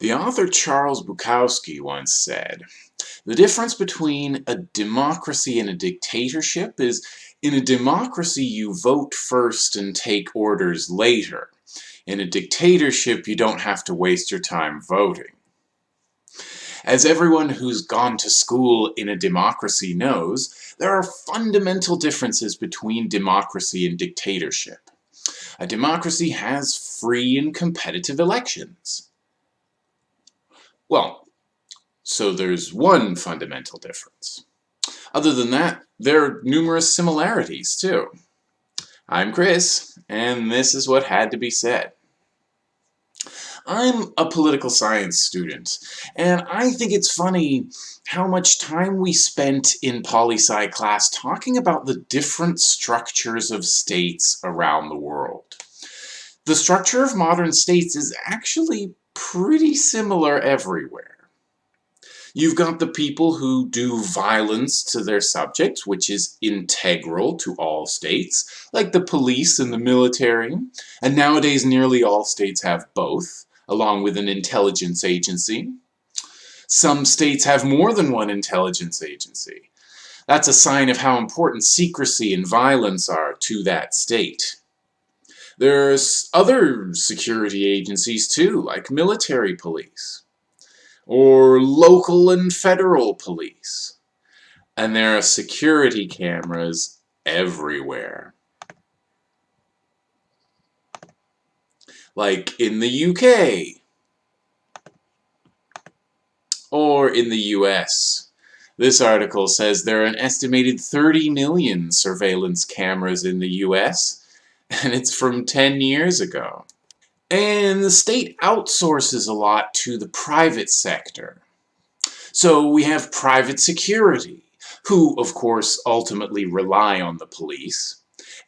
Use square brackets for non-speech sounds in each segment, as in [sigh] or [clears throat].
The author Charles Bukowski once said, the difference between a democracy and a dictatorship is in a democracy you vote first and take orders later. In a dictatorship you don't have to waste your time voting. As everyone who's gone to school in a democracy knows, there are fundamental differences between democracy and dictatorship. A democracy has free and competitive elections. Well, so there's one fundamental difference. Other than that, there are numerous similarities too. I'm Chris, and this is what had to be said. I'm a political science student, and I think it's funny how much time we spent in poli-sci class talking about the different structures of states around the world. The structure of modern states is actually pretty similar everywhere. You've got the people who do violence to their subjects, which is integral to all states, like the police and the military, and nowadays nearly all states have both, along with an intelligence agency. Some states have more than one intelligence agency. That's a sign of how important secrecy and violence are to that state. There's other security agencies too, like military police, or local and federal police. And there are security cameras everywhere. Like in the UK, or in the US. This article says there are an estimated 30 million surveillance cameras in the US, and it's from 10 years ago. And the state outsources a lot to the private sector. So we have private security, who, of course, ultimately rely on the police,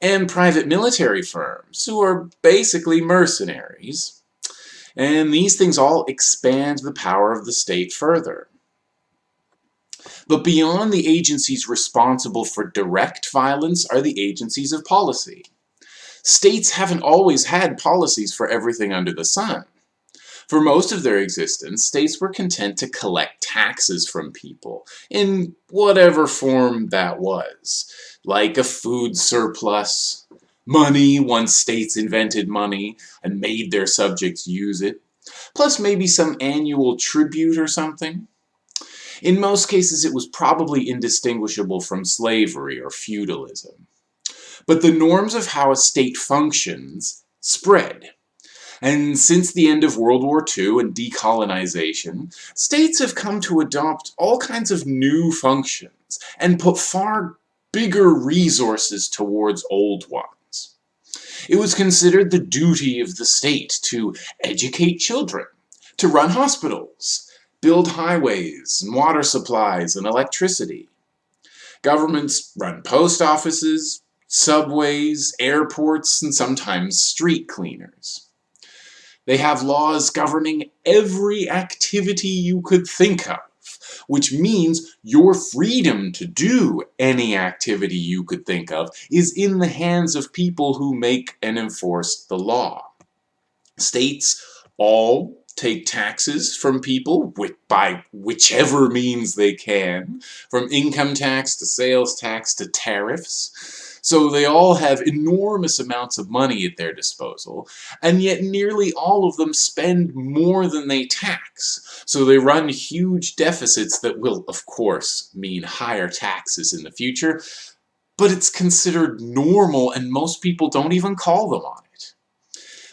and private military firms, who are basically mercenaries. And these things all expand the power of the state further. But beyond the agencies responsible for direct violence are the agencies of policy. States haven't always had policies for everything under the sun. For most of their existence, states were content to collect taxes from people, in whatever form that was, like a food surplus, money once states invented money and made their subjects use it, plus maybe some annual tribute or something. In most cases, it was probably indistinguishable from slavery or feudalism. But the norms of how a state functions spread. And since the end of World War II and decolonization, states have come to adopt all kinds of new functions and put far bigger resources towards old ones. It was considered the duty of the state to educate children, to run hospitals, build highways and water supplies and electricity. Governments run post offices, subways, airports, and sometimes street cleaners. They have laws governing every activity you could think of, which means your freedom to do any activity you could think of is in the hands of people who make and enforce the law. States all take taxes from people by whichever means they can, from income tax to sales tax to tariffs. So they all have enormous amounts of money at their disposal, and yet nearly all of them spend more than they tax. So they run huge deficits that will, of course, mean higher taxes in the future, but it's considered normal and most people don't even call them on it.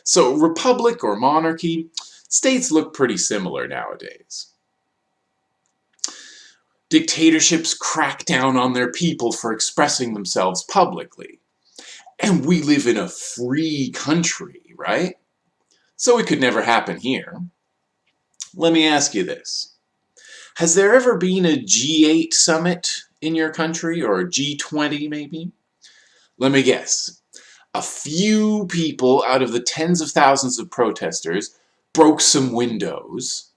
So republic or monarchy, states look pretty similar nowadays. Dictatorships crack down on their people for expressing themselves publicly. And we live in a free country, right? So it could never happen here. Let me ask you this. Has there ever been a G8 summit in your country, or a G20 maybe? Let me guess. A few people out of the tens of thousands of protesters broke some windows,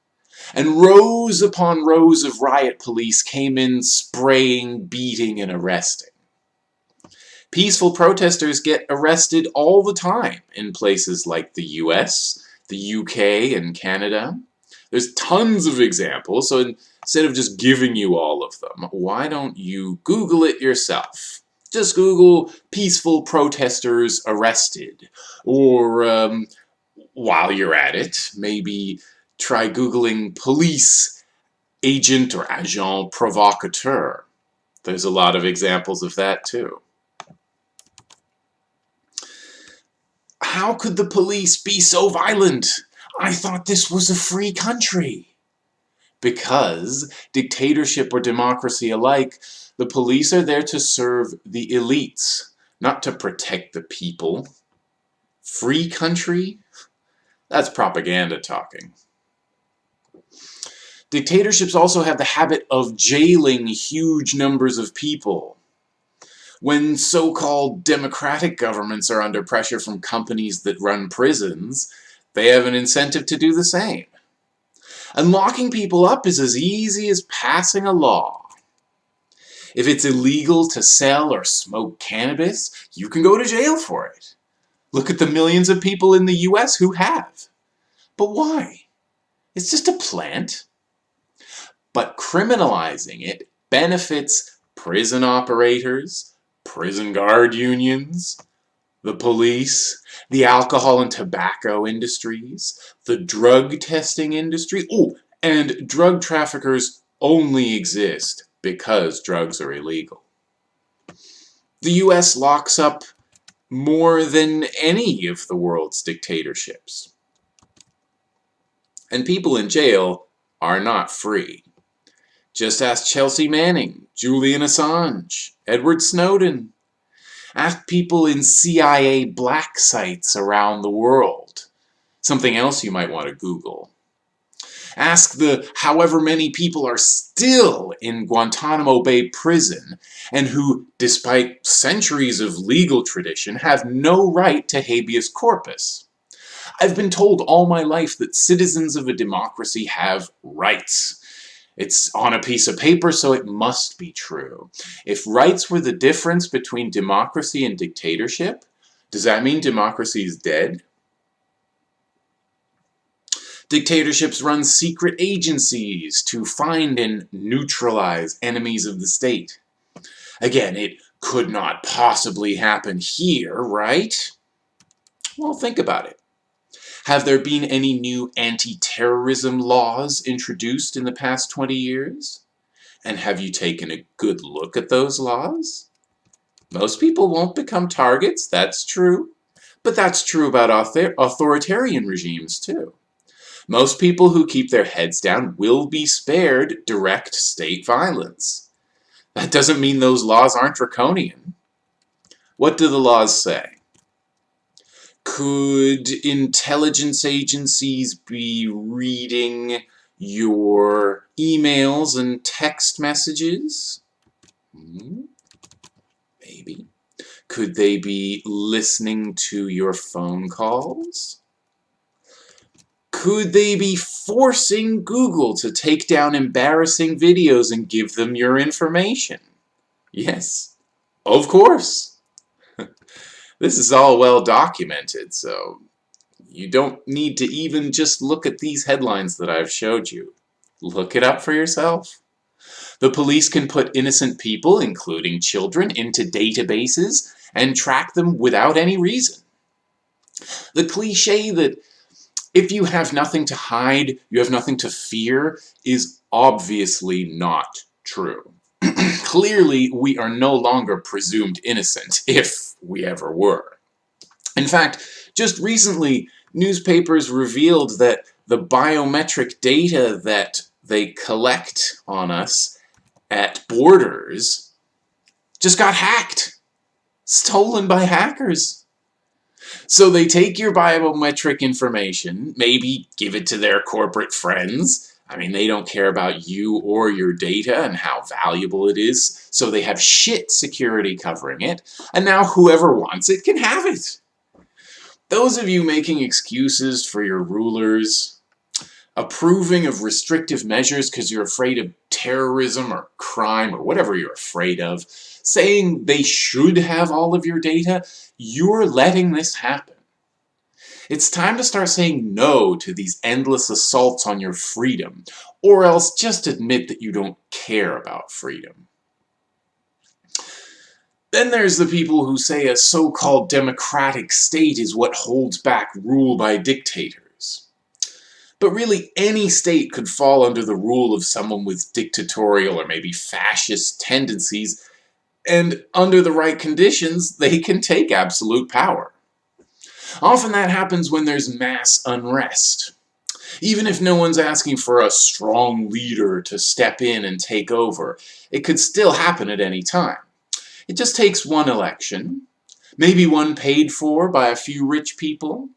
and rows upon rows of riot police came in spraying, beating, and arresting. Peaceful protesters get arrested all the time in places like the US, the UK, and Canada. There's tons of examples, so instead of just giving you all of them, why don't you Google it yourself? Just Google peaceful protesters arrested, or um, while you're at it, maybe try Googling police agent or agent provocateur. There's a lot of examples of that too. How could the police be so violent? I thought this was a free country. Because, dictatorship or democracy alike, the police are there to serve the elites, not to protect the people. Free country? That's propaganda talking. Dictatorships also have the habit of jailing huge numbers of people. When so-called democratic governments are under pressure from companies that run prisons, they have an incentive to do the same. And locking people up is as easy as passing a law. If it's illegal to sell or smoke cannabis, you can go to jail for it. Look at the millions of people in the US who have. But why? It's just a plant. But criminalizing it benefits prison operators, prison guard unions, the police, the alcohol and tobacco industries, the drug testing industry. Oh, and drug traffickers only exist because drugs are illegal. The US locks up more than any of the world's dictatorships. And people in jail are not free. Just ask Chelsea Manning, Julian Assange, Edward Snowden. Ask people in CIA black sites around the world. Something else you might want to Google. Ask the however many people are still in Guantanamo Bay prison and who, despite centuries of legal tradition, have no right to habeas corpus. I've been told all my life that citizens of a democracy have rights. It's on a piece of paper, so it must be true. If rights were the difference between democracy and dictatorship, does that mean democracy is dead? Dictatorships run secret agencies to find and neutralize enemies of the state. Again, it could not possibly happen here, right? Well, think about it. Have there been any new anti-terrorism laws introduced in the past 20 years? And have you taken a good look at those laws? Most people won't become targets, that's true. But that's true about author authoritarian regimes too. Most people who keep their heads down will be spared direct state violence. That doesn't mean those laws aren't draconian. What do the laws say? Could intelligence agencies be reading your emails and text messages? Hmm, maybe. Could they be listening to your phone calls? Could they be forcing Google to take down embarrassing videos and give them your information? Yes, of course. This is all well documented, so you don't need to even just look at these headlines that I've showed you. Look it up for yourself. The police can put innocent people, including children, into databases and track them without any reason. The cliche that if you have nothing to hide, you have nothing to fear, is obviously not true. [clears throat] Clearly, we are no longer presumed innocent, [laughs] if we ever were. In fact, just recently, newspapers revealed that the biometric data that they collect on us at borders just got hacked. Stolen by hackers. So they take your biometric information, maybe give it to their corporate friends. I mean, they don't care about you or your data and how valuable it is, so they have shit security covering it, and now whoever wants it can have it. Those of you making excuses for your rulers, approving of restrictive measures because you're afraid of terrorism or crime or whatever you're afraid of, saying they should have all of your data, you're letting this happen. It's time to start saying no to these endless assaults on your freedom, or else just admit that you don't care about freedom. Then there's the people who say a so-called democratic state is what holds back rule by dictators. But really, any state could fall under the rule of someone with dictatorial or maybe fascist tendencies, and under the right conditions, they can take absolute power. Often that happens when there's mass unrest. Even if no one's asking for a strong leader to step in and take over, it could still happen at any time. It just takes one election, maybe one paid for by a few rich people,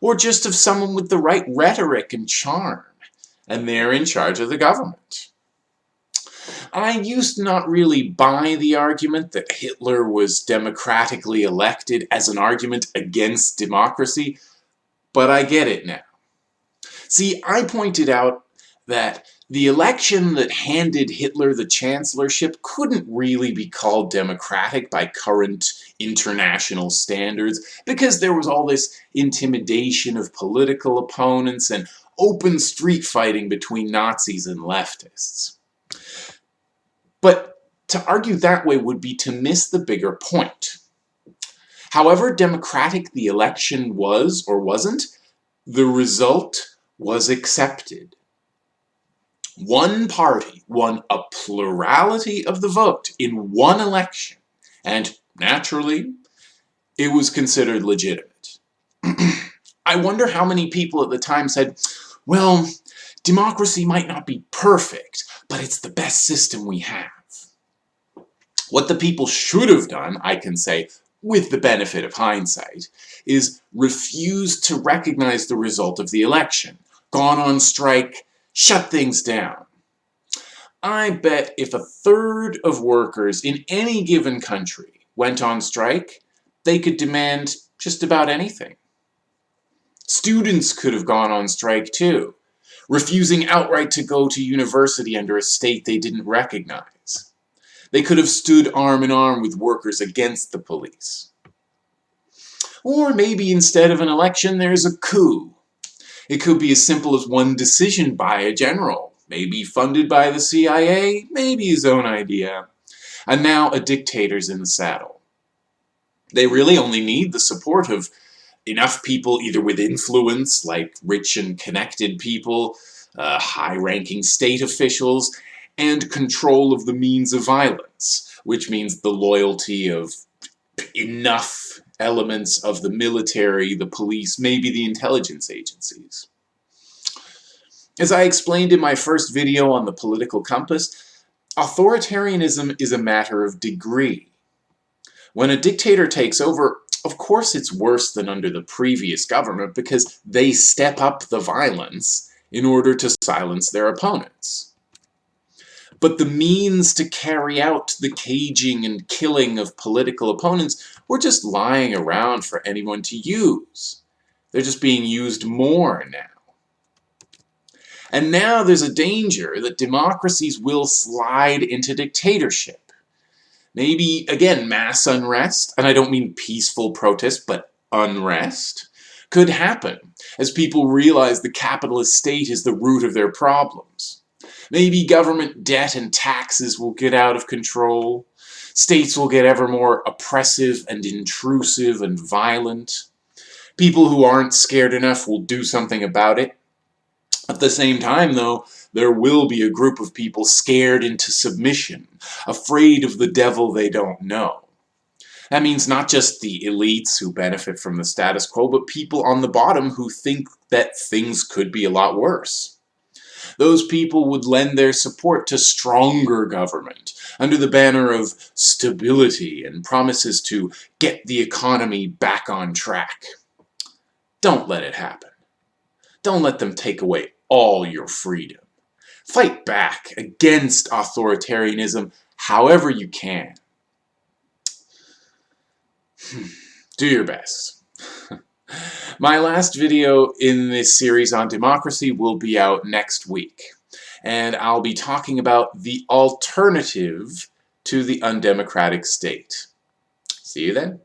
or just of someone with the right rhetoric and charm, and they're in charge of the government. I used to not really buy the argument that Hitler was democratically elected as an argument against democracy, but I get it now. See, I pointed out that the election that handed Hitler the chancellorship couldn't really be called democratic by current international standards because there was all this intimidation of political opponents and open street fighting between Nazis and leftists. But to argue that way would be to miss the bigger point. However democratic the election was or wasn't, the result was accepted. One party won a plurality of the vote in one election, and naturally, it was considered legitimate. [clears throat] I wonder how many people at the time said, well, democracy might not be perfect, but it's the best system we have. What the people should have done, I can say, with the benefit of hindsight, is refuse to recognize the result of the election, gone on strike, shut things down. I bet if a third of workers in any given country went on strike, they could demand just about anything. Students could have gone on strike too, refusing outright to go to university under a state they didn't recognize. They could have stood arm in arm with workers against the police. Or maybe instead of an election, there's a coup. It could be as simple as one decision by a general, maybe funded by the CIA, maybe his own idea. And now a dictator's in the saddle. They really only need the support of enough people either with influence, like rich and connected people, uh, high-ranking state officials, and control of the means of violence, which means the loyalty of enough elements of the military, the police, maybe the intelligence agencies. As I explained in my first video on the political compass, authoritarianism is a matter of degree. When a dictator takes over, of course it's worse than under the previous government because they step up the violence in order to silence their opponents but the means to carry out the caging and killing of political opponents were just lying around for anyone to use. They're just being used more now. And now there's a danger that democracies will slide into dictatorship. Maybe, again, mass unrest, and I don't mean peaceful protest, but unrest, could happen as people realize the capitalist state is the root of their problems. Maybe government debt and taxes will get out of control. States will get ever more oppressive and intrusive and violent. People who aren't scared enough will do something about it. At the same time, though, there will be a group of people scared into submission, afraid of the devil they don't know. That means not just the elites who benefit from the status quo, but people on the bottom who think that things could be a lot worse those people would lend their support to stronger government under the banner of stability and promises to get the economy back on track. Don't let it happen. Don't let them take away all your freedom. Fight back against authoritarianism however you can. Hmm. Do your best. [laughs] My last video in this series on democracy will be out next week, and I'll be talking about the alternative to the undemocratic state. See you then.